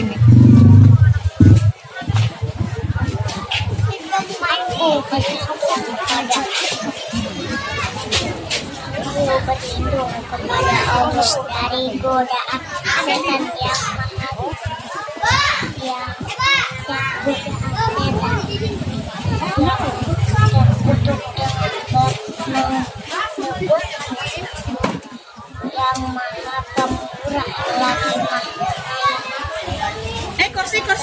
sini. Yang maha pemurah lagi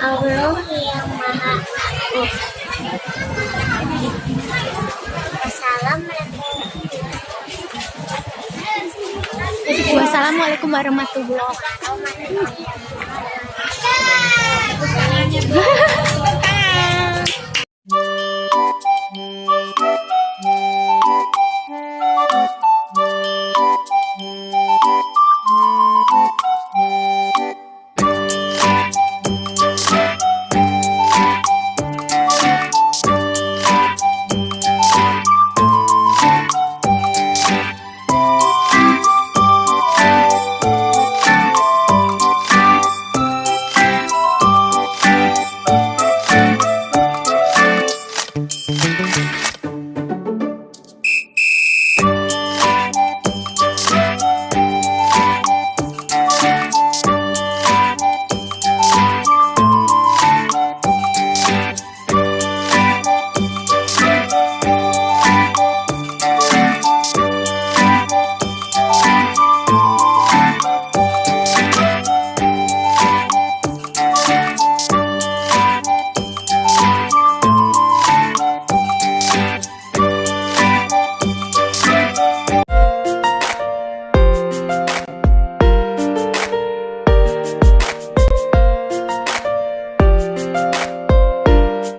Assalamualaikum Wassalamualaikum warahmatullahi wabarakatuh